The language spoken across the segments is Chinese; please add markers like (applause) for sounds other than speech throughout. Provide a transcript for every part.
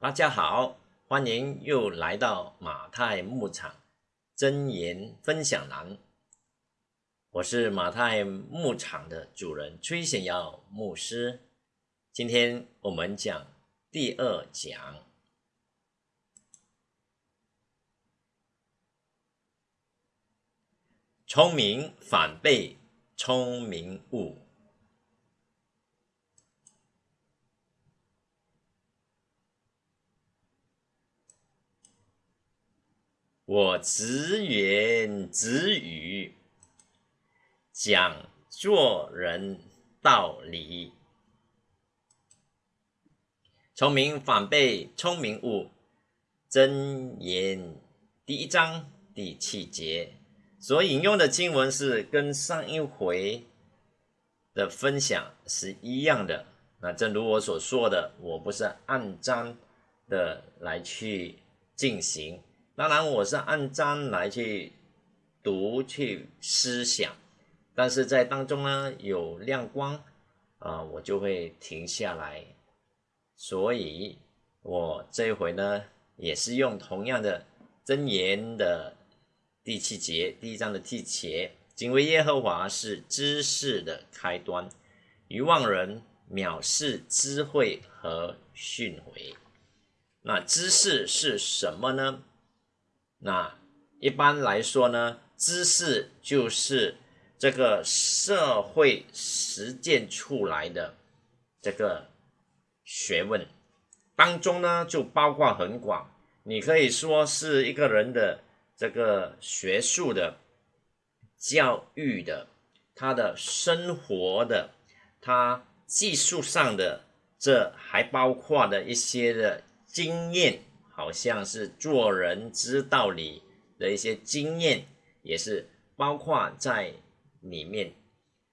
大家好，欢迎又来到马太牧场真言分享栏。我是马太牧场的主人崔显耀牧师。今天我们讲第二讲：聪明反被聪明误。我直言直语，讲做人道理。聪明反被聪明误，真言第一章第七节所引用的经文是跟上一回的分享是一样的。那正如我所说的，我不是按章的来去进行。当然，我是按章来去读、去思想，但是在当中呢有亮光啊，我就会停下来。所以，我这回呢也是用同样的真言的第七节，第一章的第七节：敬畏耶和华是知识的开端，愚妄人藐视智慧和训诲。那知识是什么呢？那一般来说呢，知识就是这个社会实践出来的这个学问当中呢，就包括很广。你可以说是一个人的这个学术的、教育的、他的生活的、他技术上的，这还包括的一些的经验。好像是做人之道理的一些经验，也是包括在里面，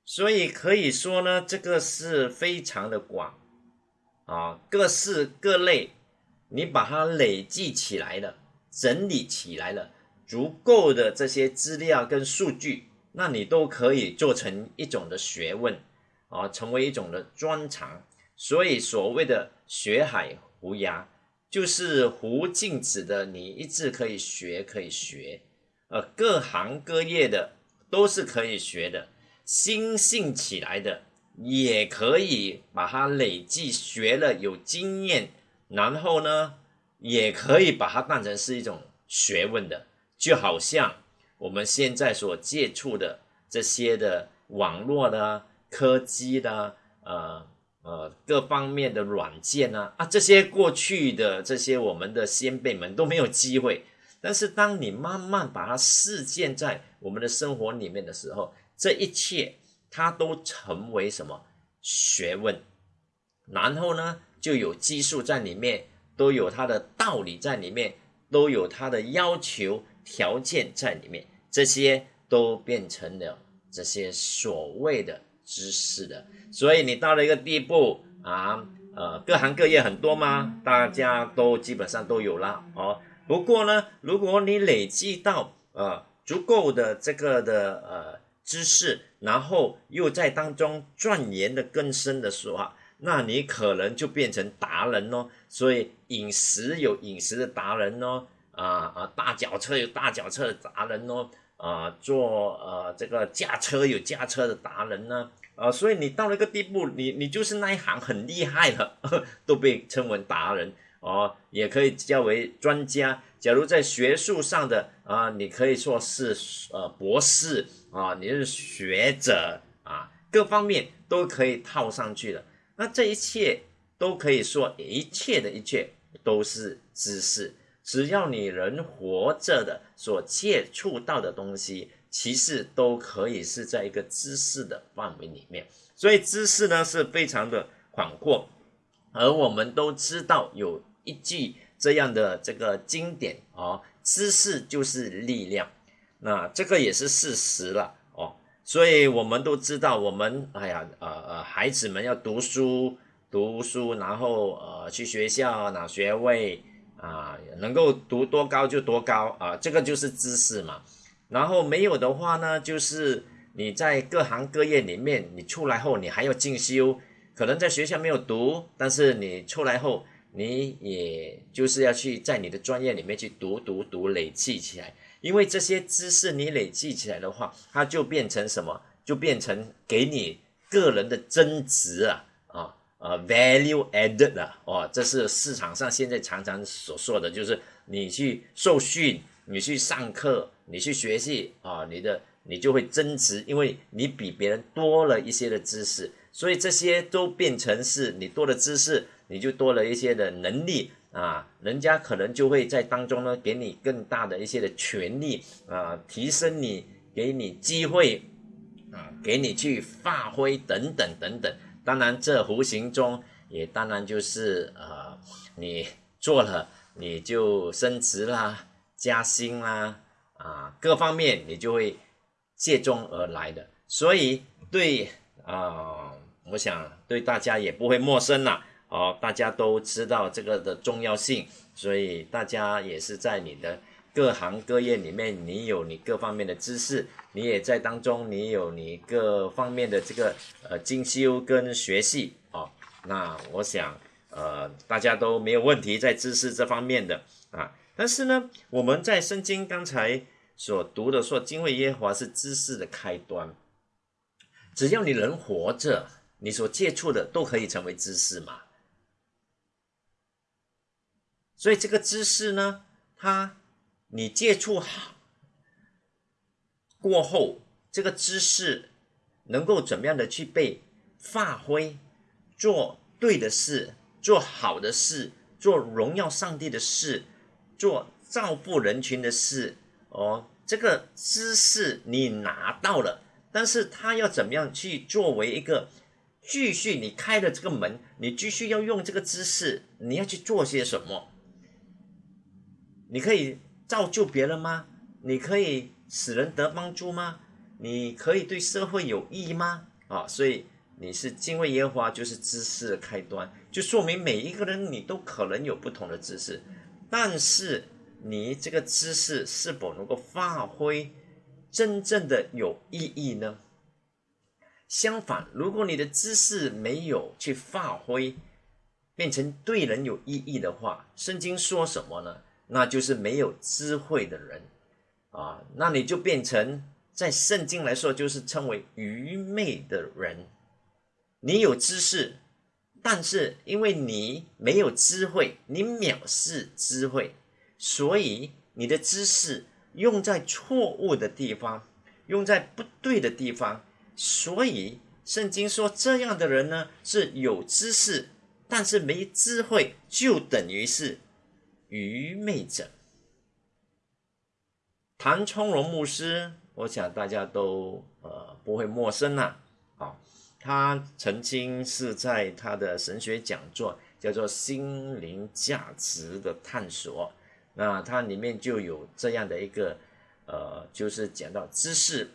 所以可以说呢，这个是非常的广啊，各式各类，你把它累计起来了，整理起来了，足够的这些资料跟数据，那你都可以做成一种的学问啊，成为一种的专长。所以所谓的学海无涯。就是无禁止的，你一直可以学，可以学，呃，各行各业的都是可以学的，心性起来的也可以把它累计学了，有经验，然后呢，也可以把它当成是一种学问的，就好像我们现在所接触的这些的网络的科技的，呃。呃，各方面的软件呢，啊，这些过去的这些我们的先辈们都没有机会，但是当你慢慢把它实践在我们的生活里面的时候，这一切它都成为什么学问？然后呢，就有技术在里面，都有它的道理在里面，都有它的要求条件在里面，这些都变成了这些所谓的。知识的，所以你到了一个地步啊，呃，各行各业很多吗？大家都基本上都有了哦。不过呢，如果你累积到呃足够的这个的呃知识，然后又在当中钻研的更深的时候，那你可能就变成达人哦。所以饮食有饮食的达人哦，啊啊，大脚车有大脚车的达人哦。啊，做呃这个驾车有驾车的达人呢，啊，所以你到了一个地步，你你就是那一行很厉害的，(laughs) 都被称为达人哦，也可以叫为专家。假如在学术上的啊，你可以说是呃博士啊，你是学者啊，各方面都可以套上去的。那这一切都可以说，一切的一切都是知识。只要你人活着的所接触到的东西，其实都可以是在一个知识的范围里面。所以知识呢是非常的广阔，而我们都知道有一句这样的这个经典哦，知识就是力量。那这个也是事实了哦。所以我们都知道，我们哎呀呃呃，孩子们要读书读书，然后呃去学校拿学位。啊，能够读多高就多高啊，这个就是知识嘛。然后没有的话呢，就是你在各行各业里面，你出来后你还要进修，可能在学校没有读，但是你出来后你也就是要去在你的专业里面去读读读，累积起来。因为这些知识你累积起来的话，它就变成什么？就变成给你个人的增值啊啊，value added 啊，哦，这是市场上现在常常所说的，就是你去受训，你去上课，你去学习啊，你的你就会增值，因为你比别人多了一些的知识，所以这些都变成是你多的知识，你就多了一些的能力。啊，人家可能就会在当中呢，给你更大的一些的权利啊，提升你，给你机会啊，给你去发挥等等等等。当然，这无形中也当然就是呃，你做了，你就升职啦、加薪啦啊，各方面你就会借中而来的。所以对啊，我想对大家也不会陌生啦。哦，大家都知道这个的重要性，所以大家也是在你的各行各业里面，你有你各方面的知识，你也在当中，你有你各方面的这个呃精修跟学习哦。那我想，呃，大家都没有问题在知识这方面的啊。但是呢，我们在圣经刚才所读的说，敬畏耶和华是知识的开端，只要你人活着，你所接触的都可以成为知识嘛。所以这个知识呢，它你接触好过后，这个知识能够怎么样的去被发挥，做对的事，做好的事，做荣耀上帝的事，做造福人群的事哦。这个知识你拿到了，但是他要怎么样去作为一个继续你开的这个门，你继续要用这个知识，你要去做些什么？你可以造就别人吗？你可以使人得帮助吗？你可以对社会有益吗？啊，所以你是敬畏耶和华，就是知识的开端，就说明每一个人你都可能有不同的知识，但是你这个知识是否能够发挥真正的有意义呢？相反，如果你的知识没有去发挥，变成对人有意义的话，圣经说什么呢？那就是没有智慧的人，啊，那你就变成在圣经来说，就是称为愚昧的人。你有知识，但是因为你没有智慧，你藐视智慧，所以你的知识用在错误的地方，用在不对的地方。所以圣经说，这样的人呢是有知识，但是没智慧，就等于是。愚昧者，谭冲荣牧师，我想大家都呃不会陌生呐。啊，他曾经是在他的神学讲座叫做《心灵价值的探索》，那它里面就有这样的一个呃，就是讲到知识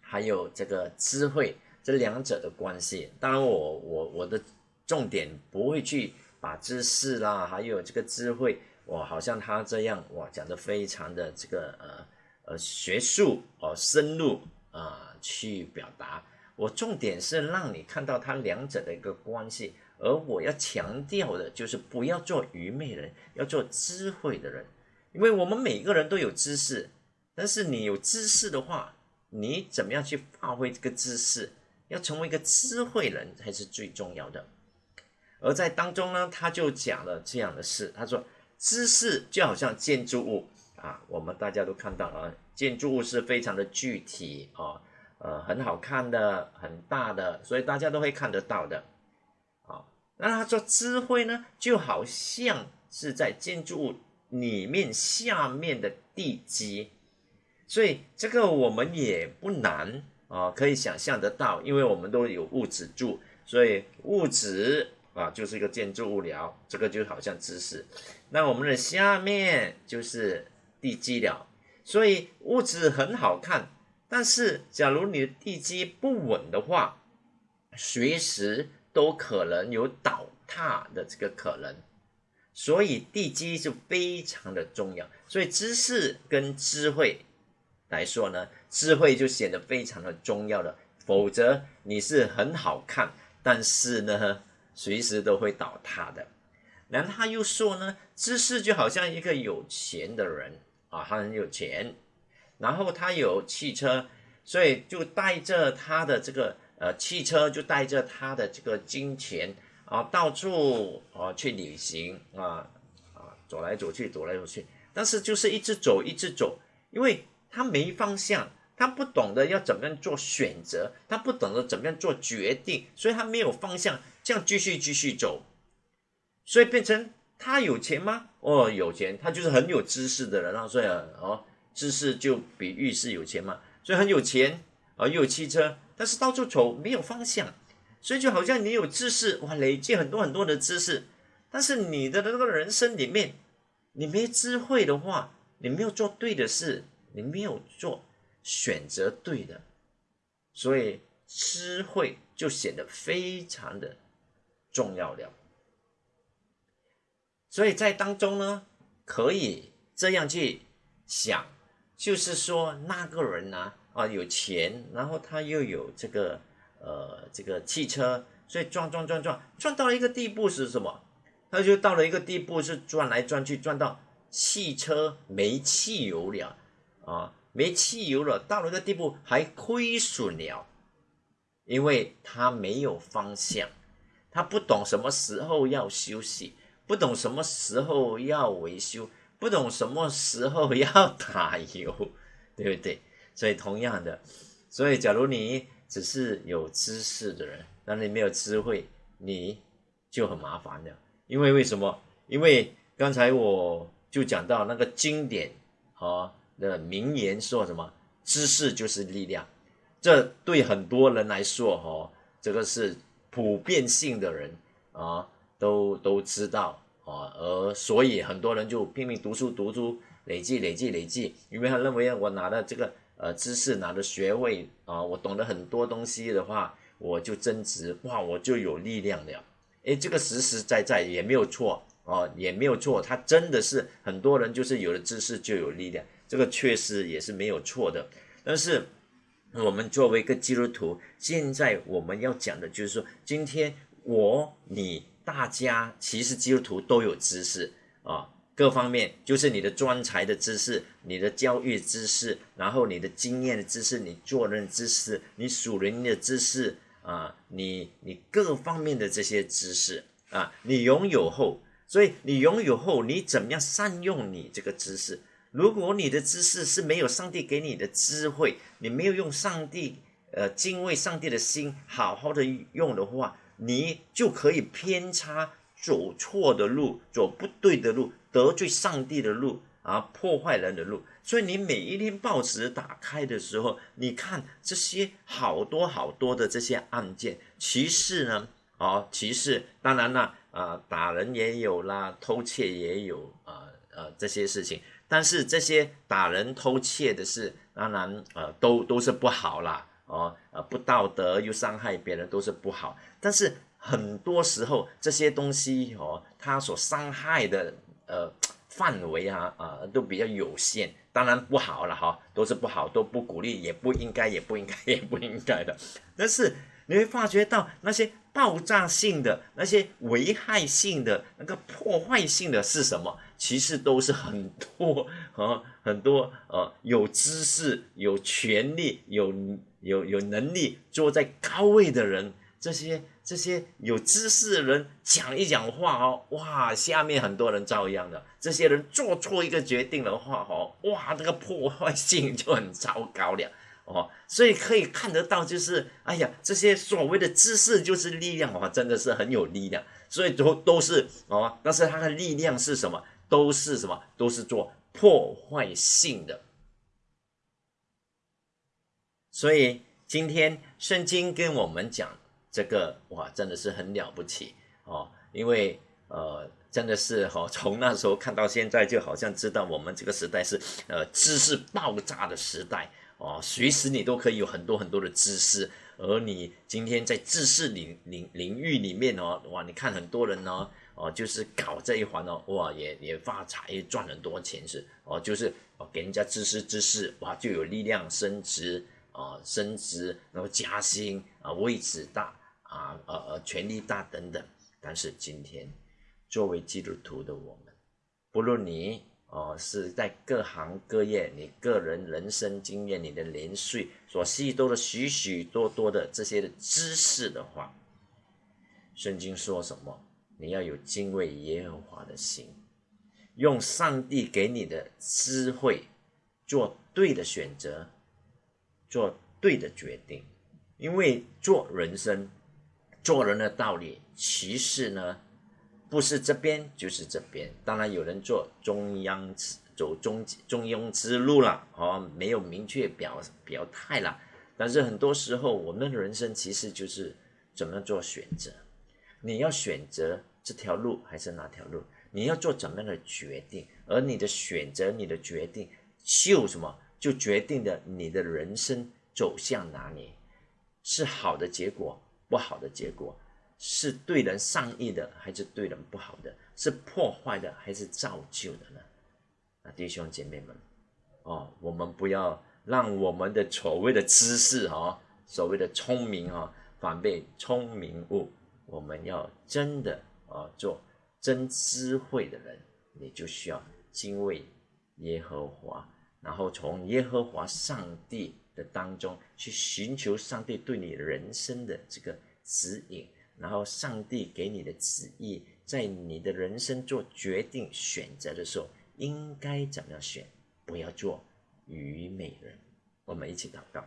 还有这个智慧这两者的关系。当然，我我我的重点不会去把知识啦，还有这个智慧。哇，好像他这样哇，讲的非常的这个呃呃学术哦深入啊去表达。我重点是让你看到他两者的一个关系，而我要强调的就是不要做愚昧人，要做智慧的人。因为我们每个人都有知识，但是你有知识的话，你怎么样去发挥这个知识？要成为一个智慧人才是最重要的。而在当中呢，他就讲了这样的事，他说。知识就好像建筑物啊，我们大家都看到了，建筑物是非常的具体啊，呃，很好看的，很大的，所以大家都会看得到的。啊，那他说智慧呢，就好像是在建筑物里面下面的地基，所以这个我们也不难啊，可以想象得到，因为我们都有物质住，所以物质。啊，就是一个建筑物了，这个就好像知识。那我们的下面就是地基了，所以物质很好看，但是假如你的地基不稳的话，随时都可能有倒塌的这个可能。所以地基是非常的重要。所以知识跟智慧来说呢，智慧就显得非常的重要了。否则你是很好看，但是呢？随时都会倒塌的。然后他又说呢，知识就好像一个有钱的人啊，他很有钱，然后他有汽车，所以就带着他的这个呃汽车，就带着他的这个金钱啊，到处啊去旅行啊啊走来走去，走来走去，但是就是一直走，一直走，因为他没方向。他不懂得要怎么样做选择，他不懂得怎么样做决定，所以他没有方向，这样继续继续走，所以变成他有钱吗？哦，有钱，他就是很有知识的人啊，所以哦，知识就比喻是有钱嘛，所以很有钱啊，又有汽车，但是到处走没有方向，所以就好像你有知识哇，累积很多很多的知识，但是你的那个人生里面，你没智慧的话，你没有做对的事，你没有做。选择对的，所以智慧就显得非常的重要了。所以在当中呢，可以这样去想，就是说那个人呢，啊有钱，然后他又有这个呃这个汽车，所以转转转转转到了一个地步是什么？他就到了一个地步是转来转去，转到汽车没汽油了啊。没汽油了，到了一个地步还亏损了，因为他没有方向，他不懂什么时候要休息，不懂什么时候要维修，不懂什么时候要打油，(laughs) 对不对？所以同样的，所以假如你只是有知识的人，但你没有智慧，你就很麻烦了。因为为什么？因为刚才我就讲到那个经典啊。的名言说什么？知识就是力量，这对很多人来说，哈，这个是普遍性的人啊，都都知道啊，而所以很多人就拼命读书，读书累计累计累计，因为他认为我拿了这个呃知识，拿了学位啊，我懂得很多东西的话，我就增值，哇，我就有力量了。诶，这个实实在在也没有错啊，也没有错，他真的是很多人就是有了知识就有力量。这个确实也是没有错的，但是我们作为一个基督徒，现在我们要讲的就是说，今天我、你、大家，其实基督徒都有知识啊，各方面就是你的专才的知识、你的教育知识，然后你的经验的知识、你做人知识、你属灵的知识啊，你你各方面的这些知识啊，你拥有后，所以你拥有后，你怎么样善用你这个知识？如果你的知识是没有上帝给你的智慧，你没有用上帝呃敬畏上帝的心好好的用的话，你就可以偏差走错的路，走不对的路，得罪上帝的路啊，破坏人的路。所以你每一天报纸打开的时候，你看这些好多好多的这些案件，歧视呢，啊，歧视，当然了，啊，打人也有啦，偷窃也有啊，呃，这些事情。但是这些打人、偷窃的事，当然，呃，都都是不好啦，哦，呃，不道德又伤害别人，都是不好。但是很多时候这些东西哦，它所伤害的呃范围啊啊都比较有限，当然不好了哈，都是不好，都不鼓励，也不应该，也不应该，也不应该的。但是你会发觉到那些爆炸性的、那些危害性的、那个破坏性的是什么？其实都是很多啊，(laughs) 很多呃，有知识、有权利、有有有能力坐在高位的人，这些这些有知识的人讲一讲话哦，哇，下面很多人遭殃的。这些人做错一个决定的话哦，哇，这个破坏性就很糟糕了哦。所以可以看得到，就是哎呀，这些所谓的知识就是力量哦，真的是很有力量。所以都都是哦，但是它的力量是什么？都是什么？都是做破坏性的。所以今天圣经跟我们讲这个，哇，真的是很了不起哦！因为呃，真的是哈，(laughs) 从那时候看到现在，就好像知道我们这个时代是呃知识爆炸的时代哦，随时你都可以有很多很多的知识，而你今天在知识领领领域里面哦，哇，你看很多人呢。哦，就是搞这一环哦，哇，也也发财赚很多钱是哦，就是给人家知识知识，哇，就有力量升职啊，升职然后加薪啊，位置大啊，呃呃，权力大等等。但是今天作为基督徒的我们，不论你哦是在各行各业，你个人人生经验，你的年岁所吸收的许许多多的这些的知识的话，圣经说什么？你要有敬畏耶和华的心，用上帝给你的智慧做对的选择，做对的决定。因为做人生、做人的道理，其实呢，不是这边就是这边。当然有人做中央走中中庸之路了，哦，没有明确表表态了。但是很多时候，我们的人生其实就是怎么做选择。你要选择这条路还是那条路？你要做怎么样的决定？而你的选择、你的决定，就什么？就决定了你的人生走向哪里。是好的结果，不好的结果，是对人善意的，还是对人不好的？是破坏的，还是造就的呢？啊，弟兄姐妹们，哦，我们不要让我们的所谓的知识哈，所谓的聪明哈，反被聪明误。我们要真的啊，做真智慧的人，你就需要敬畏耶和华，然后从耶和华上帝。的当中去寻求上帝对你人生的这个指引，然后上帝给你的旨意，在你的人生做决定选择的时候，应该怎么样选？不要做愚昧人。我们一起祷告，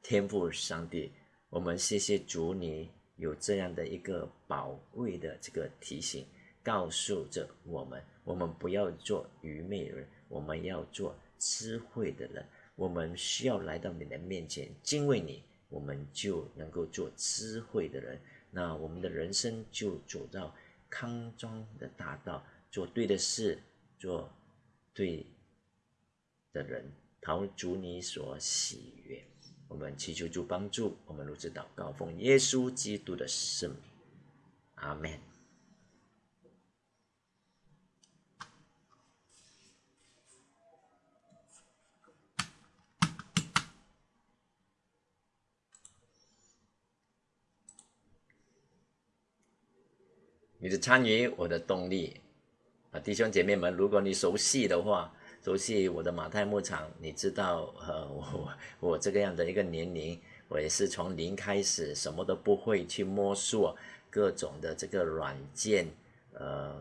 天父上帝，我们谢谢主，你有这样的一个宝贵的这个提醒，告诉着我们，我们不要做愚昧人，我们要做智慧的人。我们需要来到你的面前，敬畏你，我们就能够做智慧的人。那我们的人生就走到康庄的大道，做对的事，做对的人，陶足你所喜悦。我们祈求主帮助，我们如此祷告，奉耶稣基督的圣名，阿门。你的参与，我的动力啊，弟兄姐妹们，如果你熟悉的话，熟悉我的马太牧场，你知道，呃，我 (laughs) 我这个样的一个年龄，我也是从零开始，什么都不会去摸索各种的这个软件，呃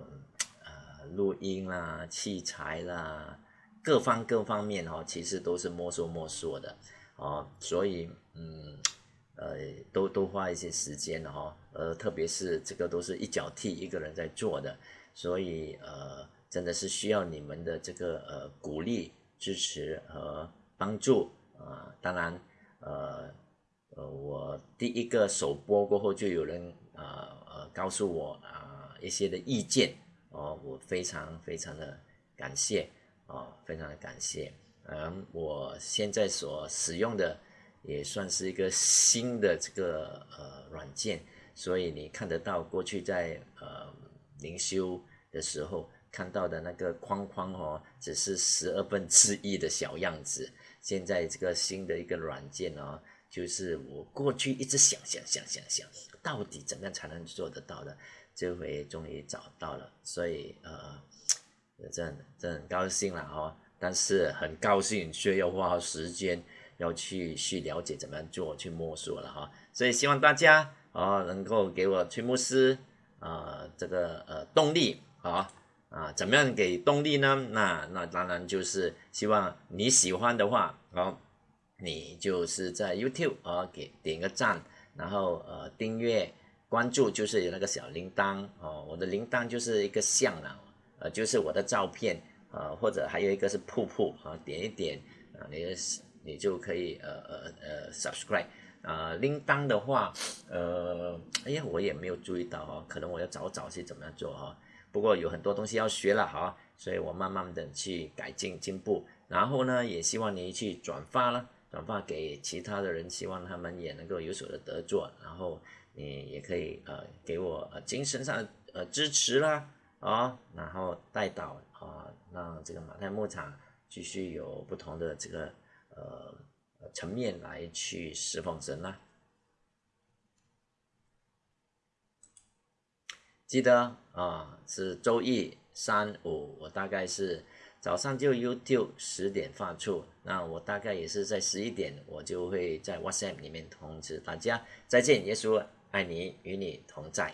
呃，录音啦、器材啦，各方各方面哦，其实都是摸索摸索的哦，所以嗯。呃，都都花一些时间的哈，呃，特别是这个都是一脚踢一个人在做的，所以呃，真的是需要你们的这个呃鼓励、支持和帮助啊。当然，呃呃，我第一个首播过后，就有人呃呃告诉我啊一些的意见哦，我非常非常的感谢啊，非常的感谢。嗯，我现在所使用的。也算是一个新的这个呃软件，所以你看得到过去在呃灵修的时候看到的那个框框哦，只是十二分之一的小样子。现在这个新的一个软件哦，就是我过去一直想想想想想，到底怎么样才能做得到的，这回终于找到了，所以呃，真真很高兴了哈。但是很高兴却要花时间。要去去了解怎么样做，去摸索了哈，所以希望大家啊能够给我崔牧师啊这个呃动力啊啊怎么样给动力呢？那那当然就是希望你喜欢的话哦，你就是在 YouTube 啊给点个赞，然后呃订阅关注，就是有那个小铃铛哦，我的铃铛就是一个像啊，呃就是我的照片啊，或者还有一个是瀑布啊，点一点啊你。你就可以呃呃呃 subscribe 啊铃铛的话呃哎呀我也没有注意到哈，可能我要找找去怎么样做哈。不过有很多东西要学了哈，所以我慢慢的去改进进步。然后呢，也希望你去转发了，转发给其他的人，希望他们也能够有所的得做。然后你也可以呃给我呃精神上呃支持啦啊，然后带导啊，让这个马太牧场继续有不同的这个。呃，层面来去释放神啦。记得啊，是周一、三、五，我大概是早上就 YouTube 十点发出，那我大概也是在十一点，我就会在 WhatsApp 里面通知大家再见，耶稣爱你，与你同在。